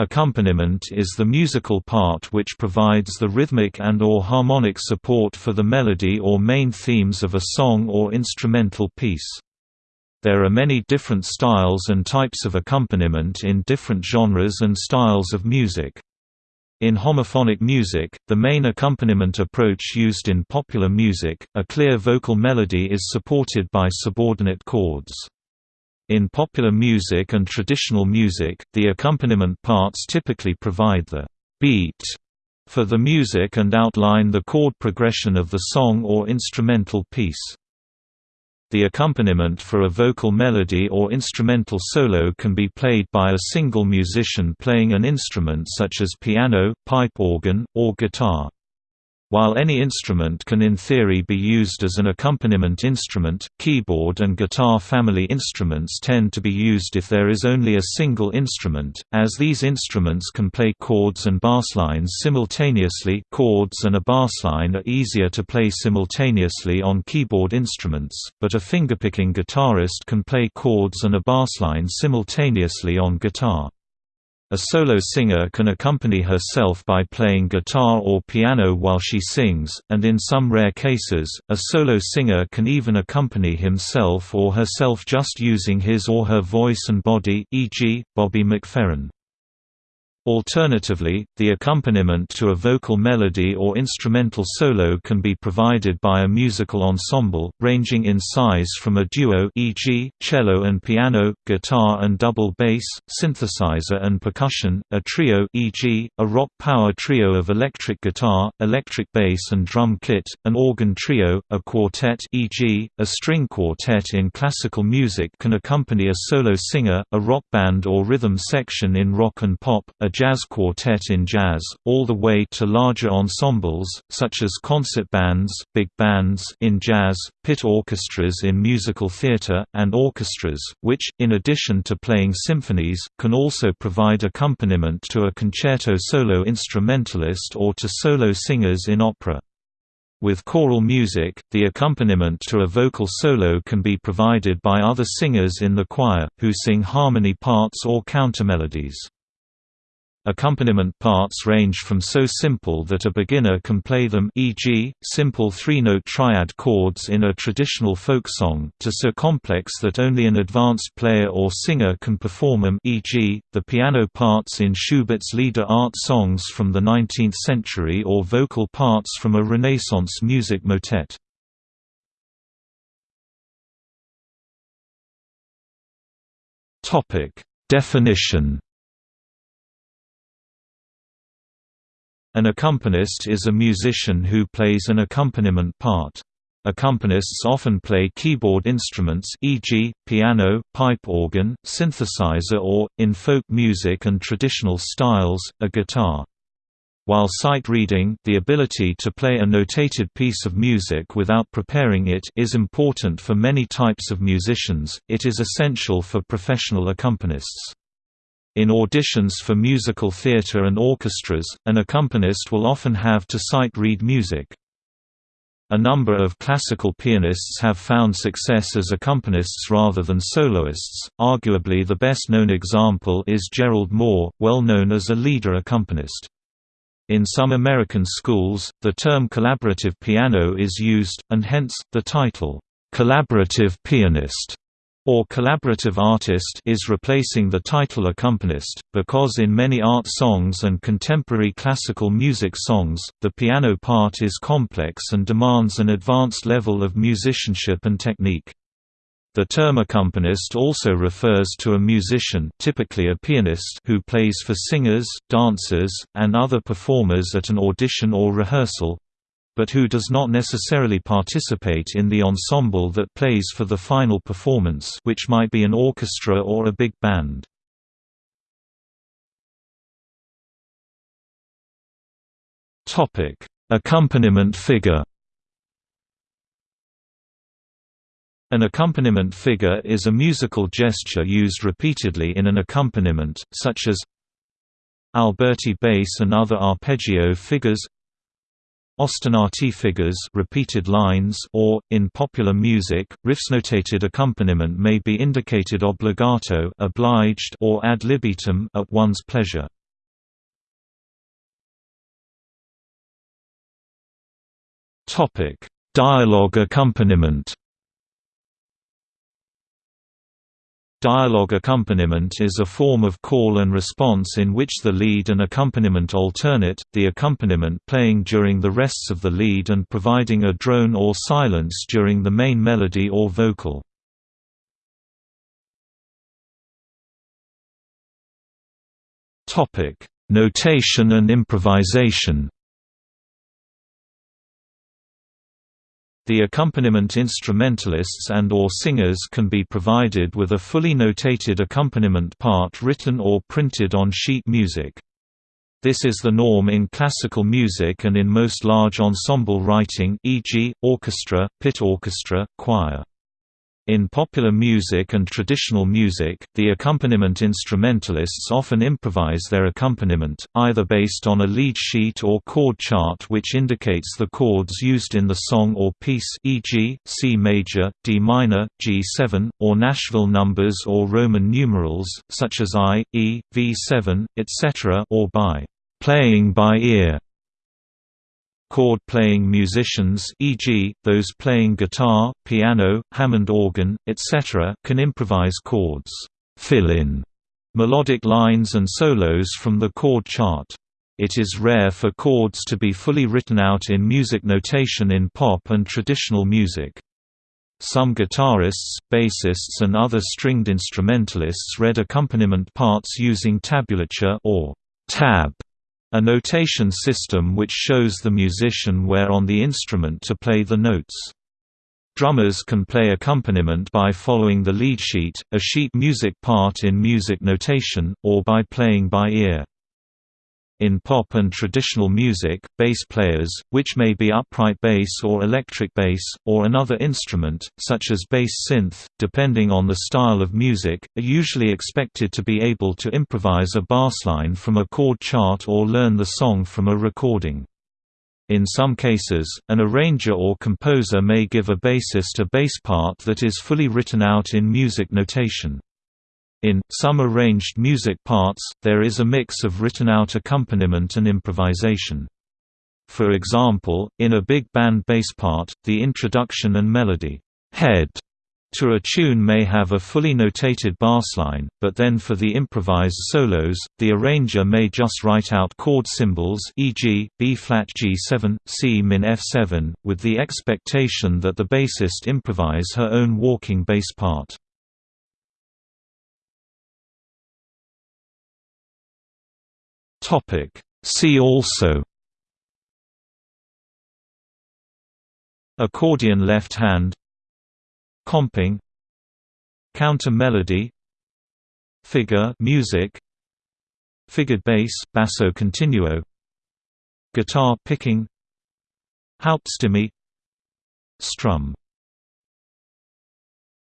Accompaniment is the musical part which provides the rhythmic and or harmonic support for the melody or main themes of a song or instrumental piece. There are many different styles and types of accompaniment in different genres and styles of music. In homophonic music, the main accompaniment approach used in popular music, a clear vocal melody is supported by subordinate chords. In popular music and traditional music, the accompaniment parts typically provide the beat for the music and outline the chord progression of the song or instrumental piece. The accompaniment for a vocal melody or instrumental solo can be played by a single musician playing an instrument such as piano, pipe organ, or guitar. While any instrument can in theory be used as an accompaniment instrument, keyboard and guitar family instruments tend to be used if there is only a single instrument, as these instruments can play chords and basslines simultaneously chords and a bassline are easier to play simultaneously on keyboard instruments, but a fingerpicking guitarist can play chords and a bassline simultaneously on guitar. A solo singer can accompany herself by playing guitar or piano while she sings, and in some rare cases, a solo singer can even accompany himself or herself just using his or her voice and body e.g., Bobby McFerrin. Alternatively, the accompaniment to a vocal melody or instrumental solo can be provided by a musical ensemble, ranging in size from a duo e.g., cello and piano, guitar and double bass, synthesizer and percussion, a trio e.g., a rock power trio of electric guitar, electric bass and drum kit, an organ trio, a quartet e.g., a string quartet in classical music can accompany a solo singer, a rock band or rhythm section in rock and pop, a jazz quartet in jazz, all the way to larger ensembles, such as concert bands, big bands in jazz, pit orchestras in musical theatre, and orchestras, which, in addition to playing symphonies, can also provide accompaniment to a concerto solo instrumentalist or to solo singers in opera. With choral music, the accompaniment to a vocal solo can be provided by other singers in the choir, who sing harmony parts or countermelodies. Accompaniment parts range from so simple that a beginner can play them e.g., simple three-note triad chords in a traditional folk song to so complex that only an advanced player or singer can perform them e.g., the piano parts in Schubert's Lieder art songs from the 19th century or vocal parts from a Renaissance music motet. Definition An accompanist is a musician who plays an accompaniment part. Accompanists often play keyboard instruments e.g., piano, pipe organ, synthesizer or, in folk music and traditional styles, a guitar. While sight reading the ability to play a notated piece of music without preparing it is important for many types of musicians, it is essential for professional accompanists. In auditions for musical theatre and orchestras, an accompanist will often have to sight read music. A number of classical pianists have found success as accompanists rather than soloists. Arguably the best known example is Gerald Moore, well known as a Lieder accompanist. In some American schools, the term collaborative piano is used, and hence, the title, collaborative pianist or collaborative artist is replacing the title accompanist, because in many art songs and contemporary classical music songs, the piano part is complex and demands an advanced level of musicianship and technique. The term accompanist also refers to a musician typically a pianist who plays for singers, dancers, and other performers at an audition or rehearsal, but who does not necessarily participate in the ensemble that plays for the final performance which might be an orchestra or a big band. Accompaniment figure An accompaniment figure is a musical gesture used repeatedly in an accompaniment, such as Alberti bass and other arpeggio figures Ostinati figures repeated lines or, in popular music, riffs-notated accompaniment may be indicated obbligato obliged or ad libitum at one's pleasure. Dialogue accompaniment Dialogue accompaniment is a form of call and response in which the lead and accompaniment alternate, the accompaniment playing during the rests of the lead and providing a drone or silence during the main melody or vocal. Notation and improvisation The accompaniment instrumentalists and or singers can be provided with a fully notated accompaniment part written or printed on sheet music. This is the norm in classical music and in most large ensemble writing e.g., orchestra, pit orchestra, choir. In popular music and traditional music, the accompaniment instrumentalists often improvise their accompaniment, either based on a lead sheet or chord chart which indicates the chords used in the song or piece e.g., C major, D minor, G7, or Nashville numbers or Roman numerals, such as I, E, V7, etc. or by «playing by ear» chord-playing musicians e.g., those playing guitar, piano, Hammond organ, etc. can improvise chords, fill-in melodic lines and solos from the chord chart. It is rare for chords to be fully written out in music notation in pop and traditional music. Some guitarists, bassists and other stringed instrumentalists read accompaniment parts using tablature or tab a notation system which shows the musician where on the instrument to play the notes. Drummers can play accompaniment by following the lead sheet, a sheet music part in music notation, or by playing by ear. In pop and traditional music, bass players, which may be upright bass or electric bass, or another instrument, such as bass synth, depending on the style of music, are usually expected to be able to improvise a bassline from a chord chart or learn the song from a recording. In some cases, an arranger or composer may give a bassist a bass part that is fully written out in music notation. In some arranged music parts, there is a mix of written-out accompaniment and improvisation. For example, in a big band bass part, the introduction and melody head to a tune may have a fully notated bassline, but then for the improvised solos, the arranger may just write out chord symbols e.g., B-flat G7, C-min F7, with the expectation that the bassist improvise her own walking bass part. Topic. See also Accordion left hand Comping Counter melody Figure music Figured bass basso continuo Guitar picking Hauptstimme Strum